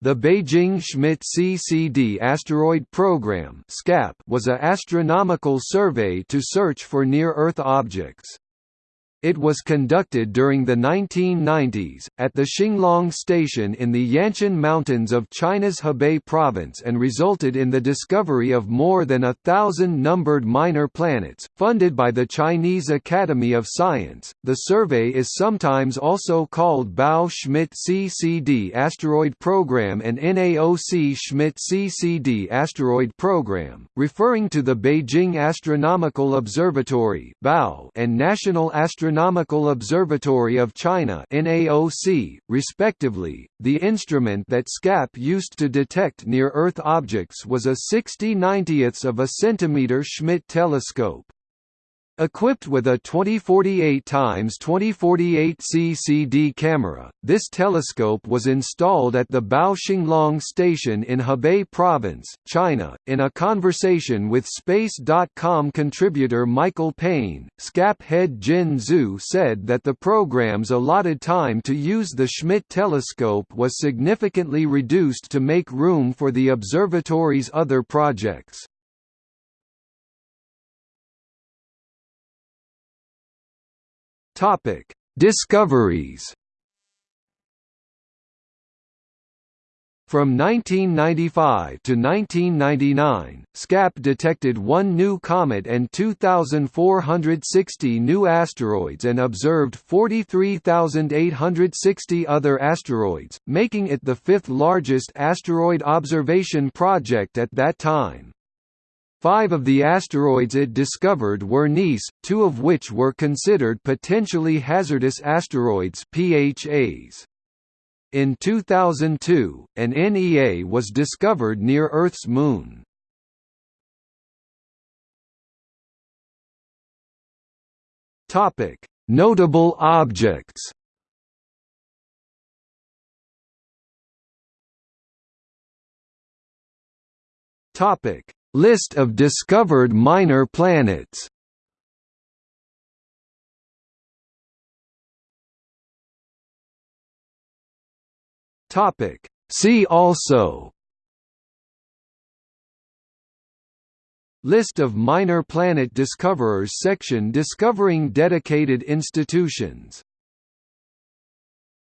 The Beijing Schmidt CCD Asteroid Program was a astronomical survey to search for near-Earth objects. It was conducted during the 1990s, at the Xinglong Station in the Yanshan Mountains of China's Hebei province and resulted in the discovery of more than a thousand numbered minor planets. Funded by the Chinese Academy of Science, the survey is sometimes also called Bao Schmidt CCD Asteroid Program and NAOC Schmidt CCD Asteroid Program, referring to the Beijing Astronomical Observatory and National Astronomical Astronomical Observatory of China NAOC, respectively. The instrument that SCAP used to detect near-Earth objects was a 60 90ths of a centimeter Schmidt telescope. Equipped with a 2048 x 2048 CCD camera, this telescope was installed at the Bao station in Hebei Province, China. In a conversation with Space.com contributor Michael Paine, SCAP head Jin Zhu said that the program's allotted time to use the Schmidt telescope was significantly reduced to make room for the observatory's other projects. Topic: Discoveries. From 1995 to 1999, SCAP detected one new comet and 2,460 new asteroids and observed 43,860 other asteroids, making it the fifth largest asteroid observation project at that time. Five of the asteroids it discovered were NEAs, two of which were considered potentially hazardous asteroids PHAs. In 2002, an NEA was discovered near Earth's moon. Notable objects Topic List of discovered minor planets. See also. List of minor planet discoverers section Discovering dedicated institutions